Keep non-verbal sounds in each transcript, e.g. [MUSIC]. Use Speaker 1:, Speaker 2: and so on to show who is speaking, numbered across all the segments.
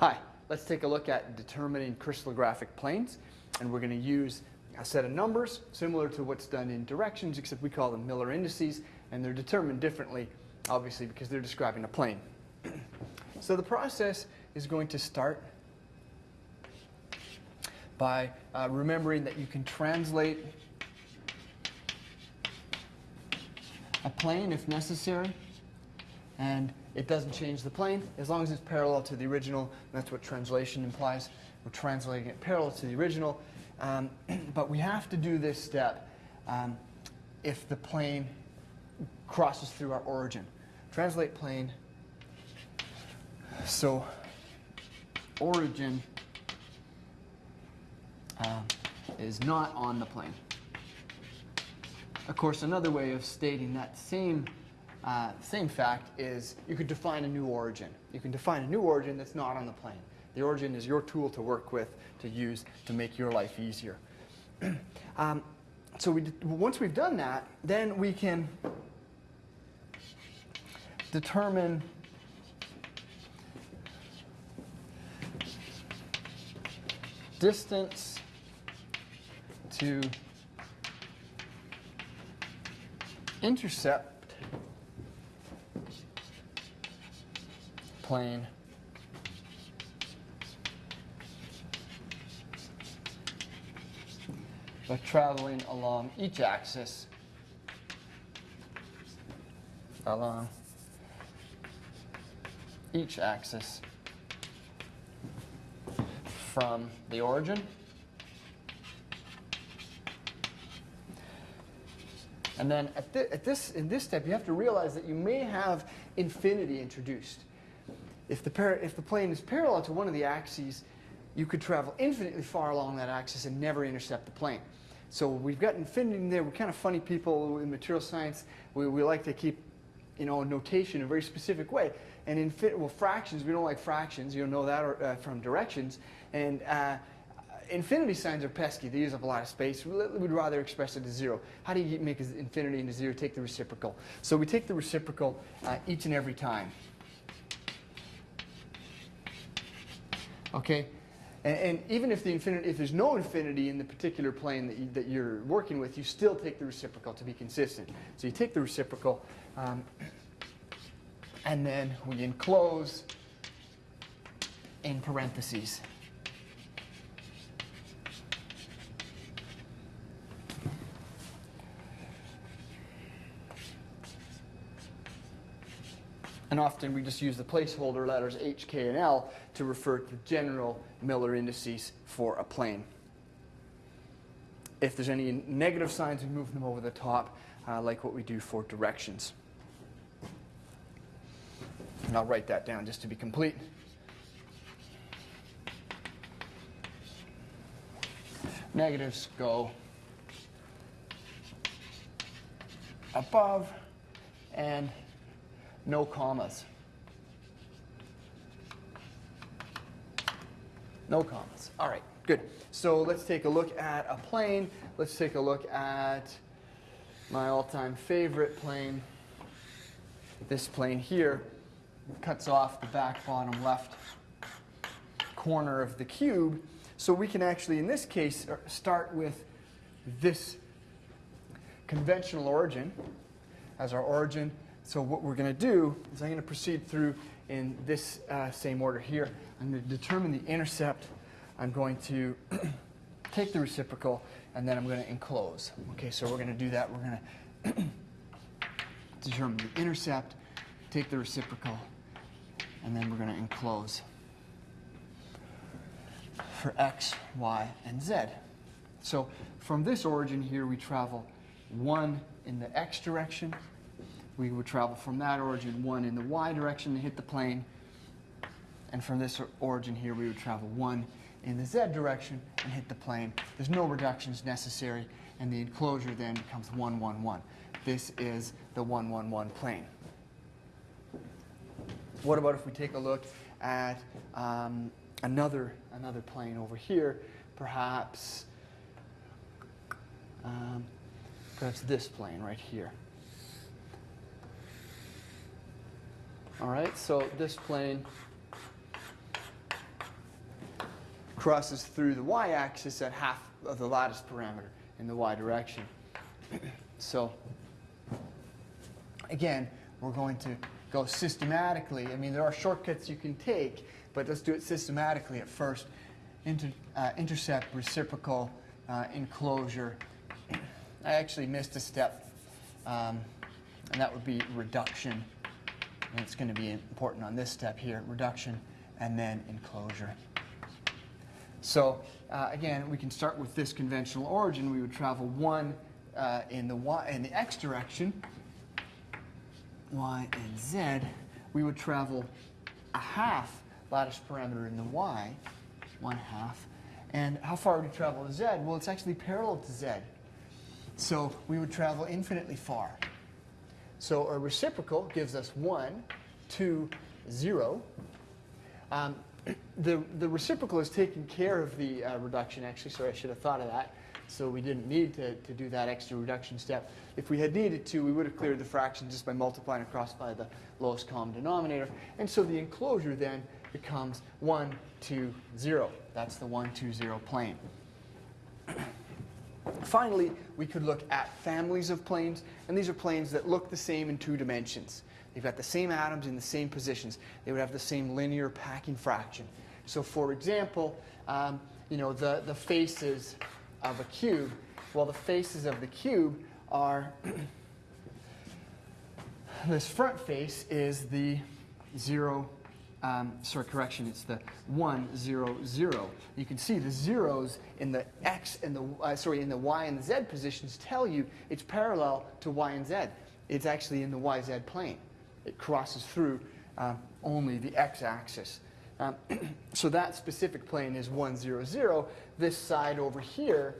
Speaker 1: Hi, let's take a look at determining crystallographic planes. And we're going to use a set of numbers similar to what's done in directions, except we call them Miller indices, and they're determined differently, obviously, because they're describing a plane. [CLEARS THROAT] so the process is going to start by uh, remembering that you can translate a plane if necessary, and it doesn't change the plane as long as it's parallel to the original. That's what translation implies. We're translating it parallel to the original. Um, [CLEARS THROAT] but we have to do this step um, if the plane crosses through our origin. Translate plane. So origin uh, is not on the plane. Of course, another way of stating that same uh, same fact is you could define a new origin. You can define a new origin that's not on the plane. The origin is your tool to work with, to use, to make your life easier. [CLEARS THROAT] um, so we once we've done that, then we can determine distance to intercept plane. By traveling along each axis. Along each axis from the origin. And then at, th at, this in this step you have to realize that you may have infinity introduced if the, if the plane is parallel to one of the axes, you could travel infinitely far along that axis and never intercept the plane. So we've got infinity there. We're kind of funny people in material science. We, we like to keep you know, notation in a very specific way. And in well, fractions, we don't like fractions. You'll know that or, uh, from directions. And uh, infinity signs are pesky. They use up a lot of space. We'd rather express it as zero. How do you make infinity into zero? Take the reciprocal. So we take the reciprocal uh, each and every time. Okay? And, and, even if, the infinity, if there's no infinity in the particular plane that, you, that you're working with, you still take the reciprocal to be consistent. So you take the reciprocal, um, and then we enclose in parentheses. And often we just use the placeholder letters H, K, and L to refer to general Miller indices for a plane. If there's any negative signs, we move them over the top, uh, like what we do for directions. And I'll write that down just to be complete. Negatives go above and no commas. No commas. All right, good. So let's take a look at a plane. Let's take a look at my all-time favorite plane. This plane here cuts off the back bottom left corner of the cube. So we can actually, in this case, er, start with this conventional origin as our origin so what we're going to do is I'm going to proceed through in this uh, same order here. I'm going to determine the intercept. I'm going to [CLEARS THROAT] take the reciprocal, and then I'm going to enclose. Okay, so we're going to do that. We're going to [CLEARS THROAT] determine the intercept, take the reciprocal, and then we're going to enclose for x, y, and z. So from this origin here, we travel 1 in the x direction, we would travel from that origin one in the y direction to hit the plane. And from this origin here, we would travel one in the z direction and hit the plane. There's no reductions necessary, and the enclosure then becomes 1, 1, 1. This is the 1, 1, 1 plane. What about if we take a look at um, another, another plane over here, perhaps, um, perhaps this plane right here. All right, so this plane crosses through the y-axis at half of the lattice parameter in the y direction. [CLEARS THROAT] so again, we're going to go systematically. I mean, there are shortcuts you can take, but let's do it systematically at first. Inter, uh, intercept, reciprocal, uh, enclosure. [CLEARS THROAT] I actually missed a step, um, and that would be reduction. And it's going to be important on this step here, reduction, and then enclosure. So uh, again, we can start with this conventional origin. We would travel 1 uh, in, the y, in the x direction, y and z. We would travel a half lattice parameter in the y, 1 half. And how far would we travel to z? Well, it's actually parallel to z. So we would travel infinitely far. So a reciprocal gives us 1, 2, 0. Um, [CLEARS THROAT] the, the reciprocal is taking care of the uh, reduction, actually. Sorry, I should have thought of that. So we didn't need to, to do that extra reduction step. If we had needed to, we would have cleared the fraction just by multiplying across by the lowest common denominator. And so the enclosure then becomes 1, 2, 0. That's the 1, 2, 0 plane. [CLEARS THROAT] Finally, we could look at families of planes, and these are planes that look the same in two dimensions. They've got the same atoms in the same positions. They would have the same linear packing fraction. So for example, um, you know, the, the faces of a cube, well, the faces of the cube are, [CLEARS THROAT] this front face is the 0, um, sorry, correction, it's the 1, 0, 0. You can see the zeros in the x and the, uh, sorry, in the y and the z positions tell you it's parallel to y and z. It's actually in the yz plane. It crosses through uh, only the x-axis. Um, [CLEARS THROAT] so that specific plane is 1, 0, 0. This side over here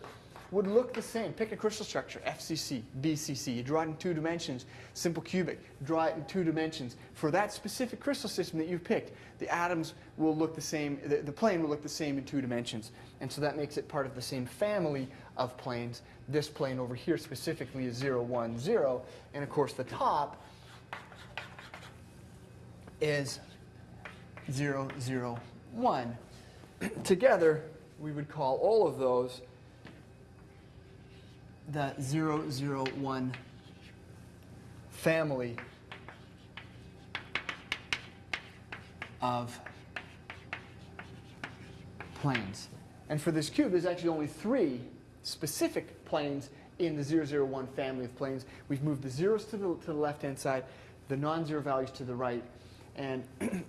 Speaker 1: would look the same. Pick a crystal structure, FCC, BCC. You draw it in two dimensions, simple cubic. Draw it in two dimensions. For that specific crystal system that you've picked, the atoms will look the same, the, the plane will look the same in two dimensions. And so that makes it part of the same family of planes. This plane over here specifically is 0, 1, 0. And of course the top is 0, 0, 1. [CLEARS THROAT] Together, we would call all of those the 0, 0, 1 family of planes. And for this cube, there's actually only three specific planes in the 001 family of planes. We've moved the zeros to the, to the left-hand side, the non-zero values to the right, and [CLEARS THROAT]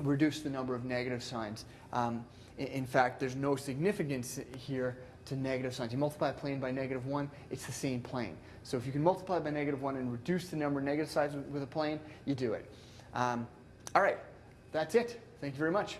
Speaker 1: reduce the number of negative signs. Um, in, in, fact, there's no significance here to negative signs. You multiply a plane by negative 1, it's the same plane. So if you can multiply by negative 1 and reduce the number of negative with, with a plane, you do it. Um, all right, that's it. Thank you very much.